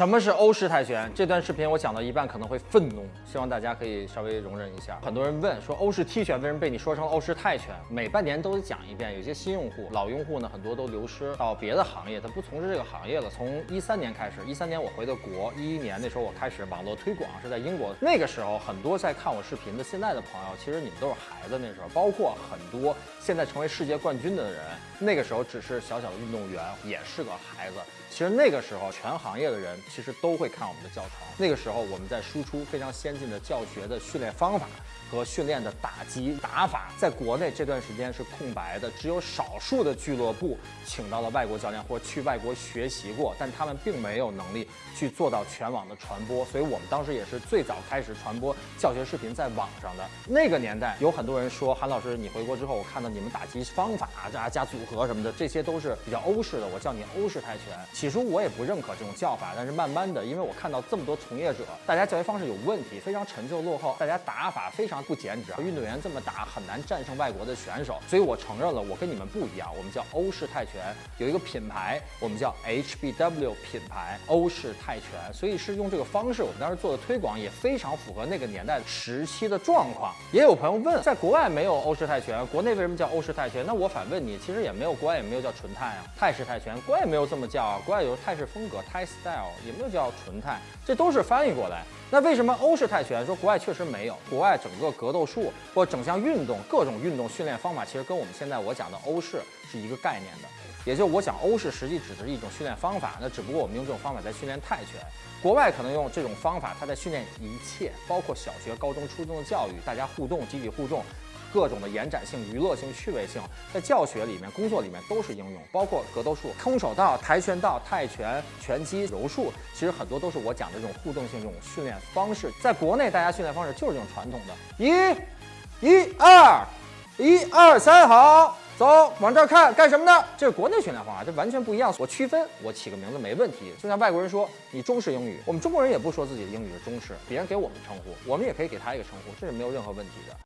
什么是欧式泰拳？这段视频我讲到一半可能会愤怒，希望大家可以稍微容忍一下。很多人问说欧式踢拳为什么被你说成欧式泰拳？每半年都得讲一遍。有些新用户、老用户呢，很多都流失到别的行业，他不从事这个行业了。从一三年开始，一三年我回的国，一一年那时候我开始网络推广是在英国。那个时候很多在看我视频的现在的朋友，其实你们都是孩子那时候，包括很多现在成为世界冠军的人，那个时候只是小小的运动员，也是个孩子。其实那个时候，全行业的人其实都会看我们的教程。那个时候，我们在输出非常先进的教学的训练方法和训练的打击打法。在国内这段时间是空白的，只有少数的俱乐部请到了外国教练或去外国学习过，但他们并没有能力去做到全网的传播。所以我们当时也是最早开始传播教学视频在网上的。那个年代，有很多人说韩老师，你回国之后，我看到你们打击方法加加组合什么的，这些都是比较欧式的。我叫你欧式泰拳。起初我也不认可这种叫法，但是慢慢的，因为我看到这么多从业者，大家教学方式有问题，非常陈旧落后，大家打法非常不减脂，运动员这么打很难战胜外国的选手，所以我承认了，我跟你们不一样，我们叫欧式泰拳，有一个品牌，我们叫 HBW 品牌欧式泰拳，所以是用这个方式，我们当时做的推广也非常符合那个年代时期的状况。也有朋友问，在国外没有欧式泰拳，国内为什么叫欧式泰拳？那我反问你，其实也没有国外也没有叫纯泰啊，泰式泰拳，国外也没有这么叫啊，国外有泰式风格泰 style，也没有叫纯泰，这都是翻译过来。那为什么欧式泰拳说国外确实没有？国外整个格斗术或整项运动各种运动训练方法，其实跟我们现在我讲的欧式是一个概念的。也就我讲欧式实际指的是一种训练方法，那只不过我们用这种方法在训练泰拳。国外可能用这种方法，他在训练一切，包括小学、高中、初中的教育，大家互动、集体互动。各种的延展性、娱乐性、趣味性，在教学里面、工作里面都是应用，包括格斗术、空手道、跆拳道、泰拳、拳击、柔术，其实很多都是我讲的这种互动性这种训练方式。在国内，大家训练方式就是这种传统的，一、一、二、一、二、三，好，走，往这儿看，干什么呢？这是国内训练方法，这完全不一样。我区分，我起个名字没问题。就像外国人说你中式英语，我们中国人也不说自己的英语是中式，别人给我们称呼，我们也可以给他一个称呼，这是没有任何问题的。